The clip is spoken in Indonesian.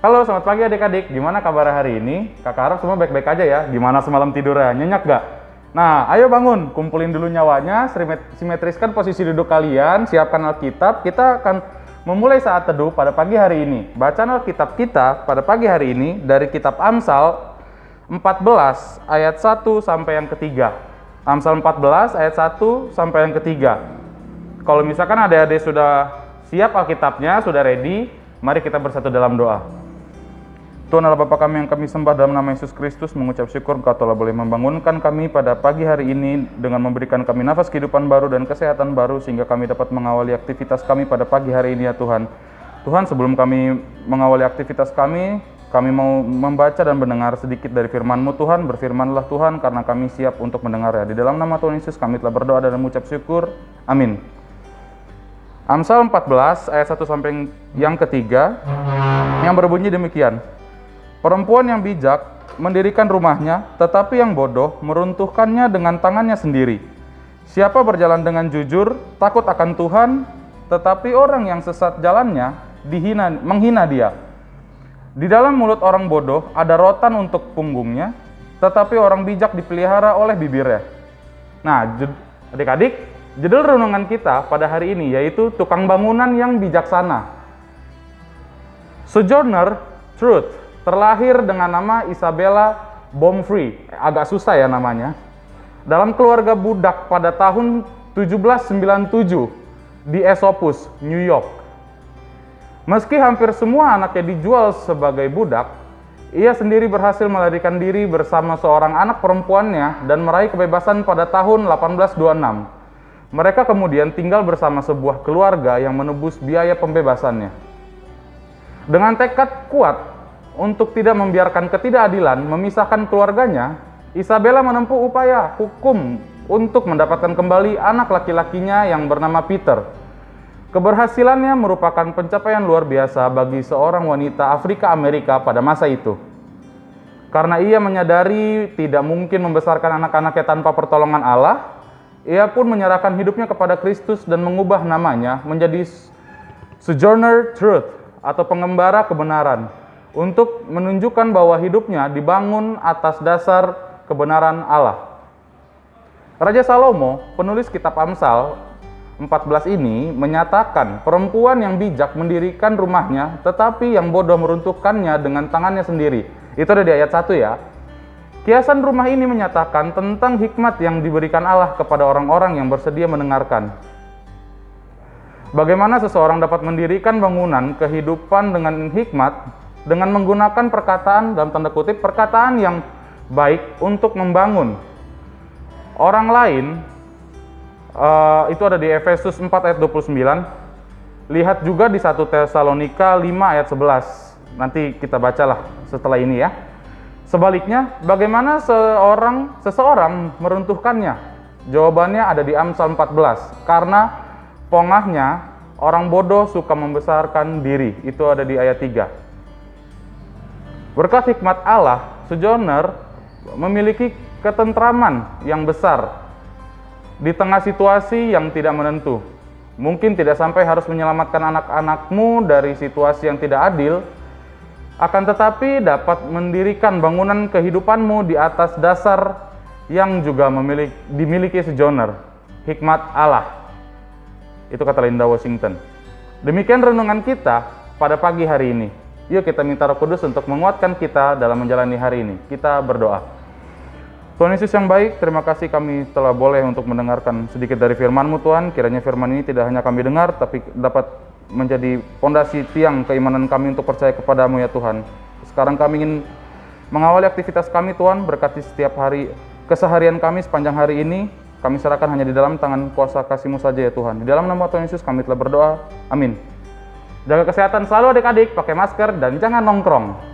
Halo, selamat pagi adik-adik. Gimana kabar hari ini? Kakak harap semua baik-baik aja ya. Gimana semalam tidurnya? Nyenyak gak? Nah, ayo bangun. Kumpulin dulu nyawanya, simetriskan posisi duduk kalian, siapkan Alkitab. Kita akan memulai saat teduh pada pagi hari ini. Bacaan Alkitab kita pada pagi hari ini dari kitab Amsal 14 ayat 1 sampai yang ketiga. Amsal 14 ayat 1 sampai yang ketiga. Kalau misalkan adik-adik sudah siap Alkitabnya, sudah ready, mari kita bersatu dalam doa. Tuhan Allah Bapa kami yang kami sembah dalam nama Yesus Kristus mengucap syukur Engkau telah boleh membangunkan kami pada pagi hari ini dengan memberikan kami nafas kehidupan baru dan kesehatan baru sehingga kami dapat mengawali aktivitas kami pada pagi hari ini ya Tuhan. Tuhan sebelum kami mengawali aktivitas kami, kami mau membaca dan mendengar sedikit dari firman-Mu Tuhan, berfirmanlah Tuhan karena kami siap untuk mendengar ya. Di dalam nama Tuhan Yesus kami telah berdoa dan mengucap syukur. Amin. Amsal 14 ayat 1 sampai yang ketiga yang berbunyi demikian. Perempuan yang bijak mendirikan rumahnya, tetapi yang bodoh meruntuhkannya dengan tangannya sendiri. Siapa berjalan dengan jujur, takut akan Tuhan, tetapi orang yang sesat jalannya dihina, menghina dia. Di dalam mulut orang bodoh ada rotan untuk punggungnya, tetapi orang bijak dipelihara oleh bibirnya. Nah, adik-adik, judul renungan kita pada hari ini yaitu tukang bangunan yang bijaksana. Sojourner Truth terlahir dengan nama Isabella Bomfrey, agak susah ya namanya. Dalam keluarga budak pada tahun 1797 di Esopus, New York. Meski hampir semua anaknya dijual sebagai budak, ia sendiri berhasil melarikan diri bersama seorang anak perempuannya dan meraih kebebasan pada tahun 1826. Mereka kemudian tinggal bersama sebuah keluarga yang menebus biaya pembebasannya. Dengan tekad kuat untuk tidak membiarkan ketidakadilan memisahkan keluarganya, Isabella menempuh upaya hukum untuk mendapatkan kembali anak laki-lakinya yang bernama Peter. Keberhasilannya merupakan pencapaian luar biasa bagi seorang wanita Afrika Amerika pada masa itu. Karena ia menyadari tidak mungkin membesarkan anak-anaknya tanpa pertolongan Allah, ia pun menyerahkan hidupnya kepada Kristus dan mengubah namanya menjadi Sojourner Truth atau pengembara kebenaran untuk menunjukkan bahwa hidupnya dibangun atas dasar kebenaran Allah. Raja Salomo, penulis kitab Amsal 14 ini menyatakan perempuan yang bijak mendirikan rumahnya tetapi yang bodoh meruntuhkannya dengan tangannya sendiri. Itu ada di ayat 1 ya. Kiasan rumah ini menyatakan tentang hikmat yang diberikan Allah kepada orang-orang yang bersedia mendengarkan. Bagaimana seseorang dapat mendirikan bangunan kehidupan dengan hikmat dengan menggunakan perkataan dalam tanda kutip perkataan yang baik untuk membangun. Orang lain uh, itu ada di Efesus 4 ayat 29 lihat juga di 1 Tesalonika 5 ayat 11 nanti kita bacalah setelah ini ya. Sebaliknya bagaimana seorang seseorang meruntuhkannya? Jawabannya ada di Amsal 14 karena pongahnya orang bodoh suka membesarkan diri. Itu ada di ayat 3 Berkat hikmat Allah, Sojourner memiliki ketentraman yang besar di tengah situasi yang tidak menentu. Mungkin tidak sampai harus menyelamatkan anak-anakmu dari situasi yang tidak adil, akan tetapi dapat mendirikan bangunan kehidupanmu di atas dasar yang juga memiliki, dimiliki Sojourner, hikmat Allah. Itu kata Linda Washington. Demikian renungan kita pada pagi hari ini. Yuk kita minta roh kudus untuk menguatkan kita dalam menjalani hari ini. Kita berdoa. Tuhan Yesus yang baik, terima kasih kami telah boleh untuk mendengarkan sedikit dari firman-Mu Tuhan. Kiranya firman ini tidak hanya kami dengar, tapi dapat menjadi pondasi tiang keimanan kami untuk percaya kepadamu ya Tuhan. Sekarang kami ingin mengawali aktivitas kami Tuhan, berkati setiap hari keseharian kami sepanjang hari ini. Kami serahkan hanya di dalam tangan kuasa kasih-Mu saja ya Tuhan. Di dalam nama Tuhan Yesus kami telah berdoa. Amin. Jaga kesehatan selalu adik-adik, pakai masker dan jangan nongkrong.